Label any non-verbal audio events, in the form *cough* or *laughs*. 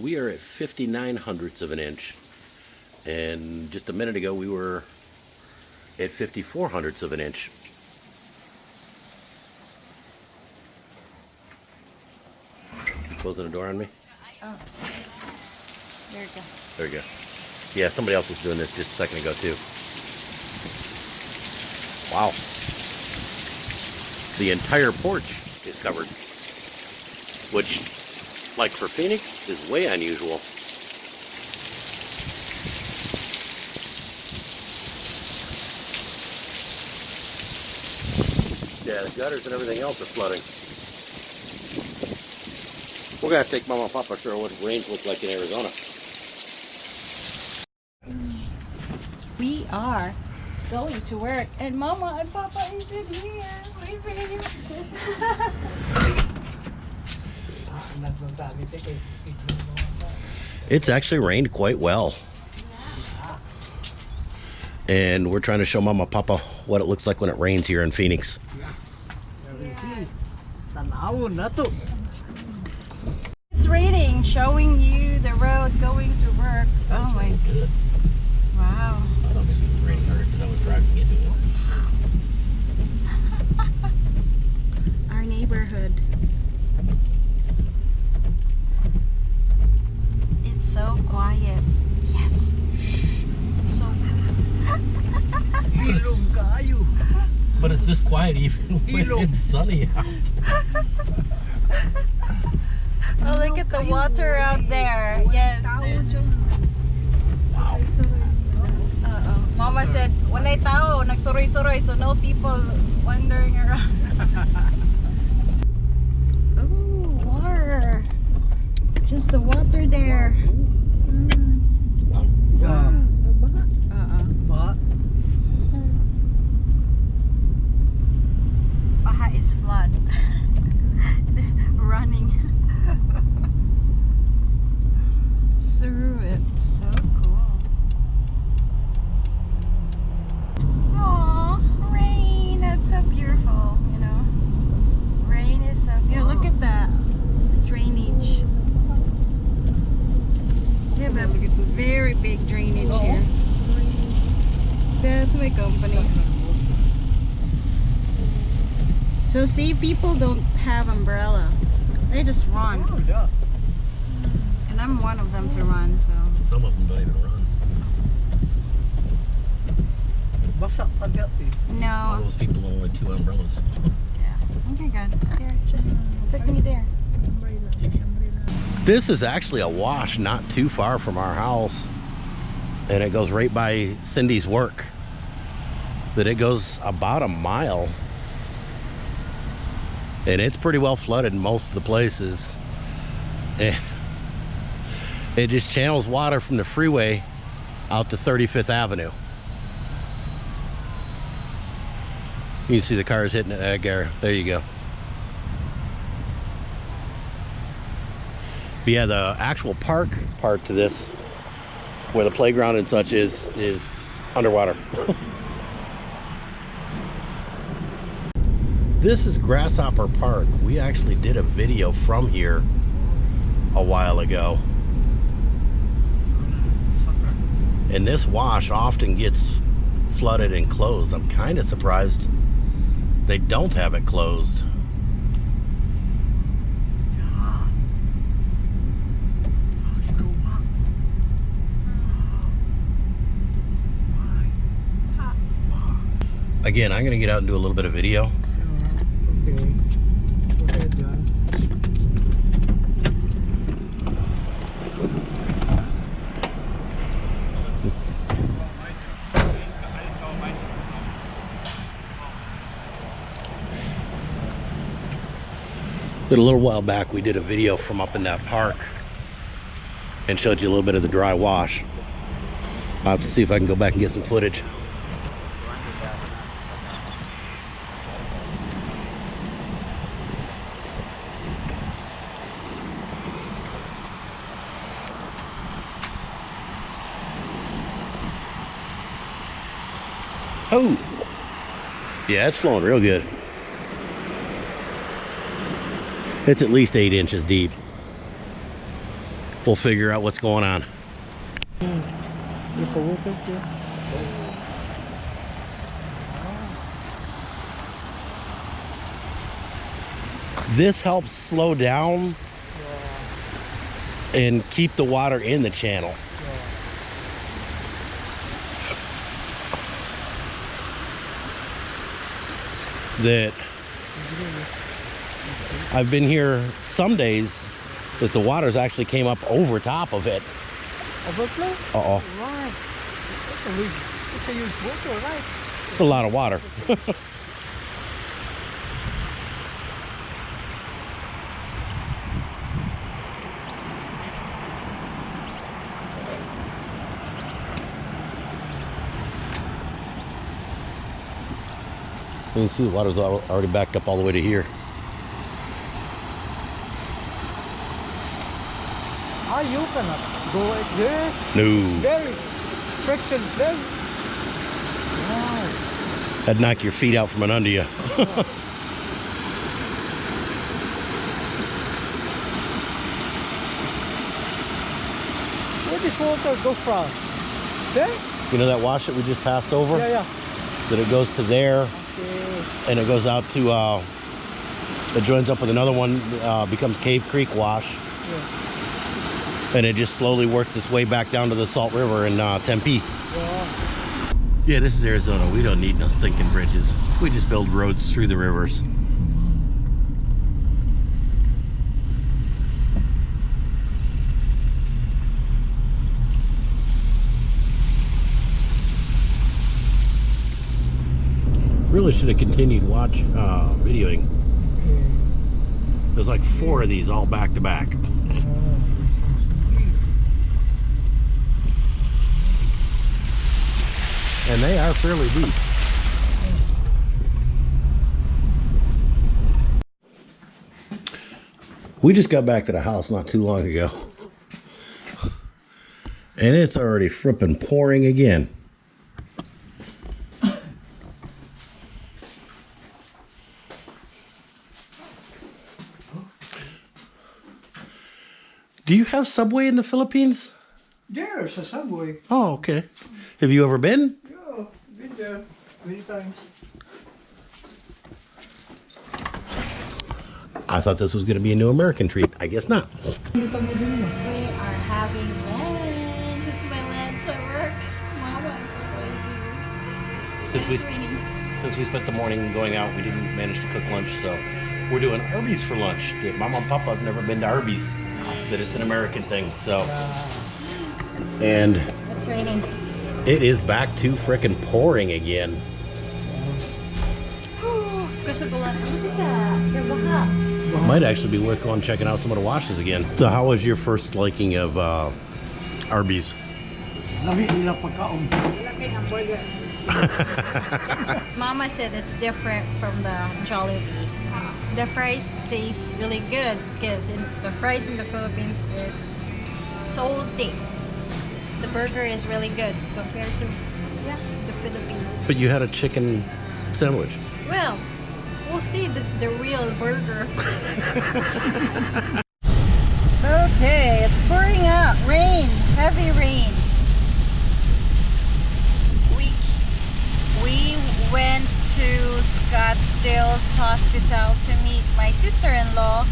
we are at 59 hundredths of an inch. And just a minute ago, we were at 54 hundredths of an inch. Closing the door on me? Oh. There you go. There you go. Yeah, somebody else was doing this just a second ago too. Wow. The entire porch is covered. Which, like for Phoenix, is way unusual. Yeah, the gutters and everything else are flooding. We're gonna have to take Mama and Papa to show what rains look like in Arizona. We are going to work, and Mama and Papa is in here. Leaving. *laughs* It's actually rained quite well. And we're trying to show Mama Papa what it looks like when it rains here in Phoenix. It's raining, showing you the road going to work. Oh my god. Wow. *laughs* Our neighborhood. It's so quiet. Yes. Shh. So Ilong kayo. But it's this quiet even *laughs* when Ilog. it's sunny out. *laughs* Oh, look at the water out there. Yes, there's. Wow. Uh-oh. Mama said, walay tao, nagsuroy-suroy, so no people wandering around. *laughs* oh, water. Just the water there. Yeah. Uh-uh. Ba? Baha is flood. Running through it. So cool. Aw, rain. That's so beautiful, you know. Rain is so beautiful. Look at that drainage. We have a very big drainage here. That's my company. So see, people don't have umbrella. They just run. Oh, yeah. And I'm one of them to run, so. Some of them don't even run. Basa agad eh. All No. those people own only two umbrellas. Yeah. Okay, good. Here, just take me there. This is actually a wash not too far from our house. And it goes right by Cindy's work. That it goes about a mile. And it's pretty well flooded in most of the places. And it just channels water from the freeway out to 35th Avenue. You can see the cars hitting it, uh, Gary. There you go. But yeah, the actual park part to this, where the playground and such is, is underwater. *laughs* this is Grasshopper Park. We actually did a video from here a while ago. And this wash often gets flooded and closed. I'm kind of surprised they don't have it closed. Again, I'm going to get out and do a little bit of video. Okay. Go ahead, John. That a little while back we did a video from up in that park and showed you a little bit of the dry wash. I'll have to see if I can go back and get some footage. Oh, yeah, it's flowing real good. It's at least eight inches deep. we'll figure out what's going on. This helps slow down and keep the water in the channel. That I've been here some days that the waters actually came up over top of it. Overflow? Uh-oh. That's a huge, that's a huge water, right? It's a lot of water. *laughs* You can see the water's al- already backed up all the way to here. You cannot go right there. It's No, very, friction's very. Wow. that'd knock your feet out from under you. *laughs* Where this water go from? There? You know that wash that we just passed over? Yeah, yeah. That it goes to there Okay. and it goes out to, uh, it joins up with another one, uh, becomes Cave Creek Wash. Yeah. And it just slowly works its way back down to the Salt River in uh, Tempe. Yeah. Yeah, this is Arizona. We don't need no stinking bridges. We just build roads through the rivers. Really should have continued watch uh, videoing. There's like four of these all back to back. And they are fairly deep. We just got back to the house not too long ago. And it's already frippin' pouring again. Do you have Subway in the Philippines? There's a subway. Oh, okay. Have you ever been? Yeah, been there many times. I thought this was going to be a new American treat. I guess not. We are having lunch. It's my lunch at work. Mama, I'm Since we, It's raining. since we spent the morning going out, we didn't manage to cook lunch, so we're doing Arby's for lunch. Yeah, Mama and Papa have never been to Arby's, that it's an American thing. So, and It's raining. It is back to frickin' pouring again. Gusto ko lang. Look at that. They're baha. Might actually be worth going checking out some of the washes again. So, how was your first liking of uh, Arby's? *laughs* Lami nila pagkaon. Mama said it's different from the Jollibee. The fries taste really good because the fries in the Philippines is salty. The burger is really good compared to yeah the Philippines. But you had a chicken sandwich. Well, we'll see the, the real burger. *laughs* okay, it's pouring out. Rain, heavy rain. We we went to Scottsdale's hospital to meet my sister-in-law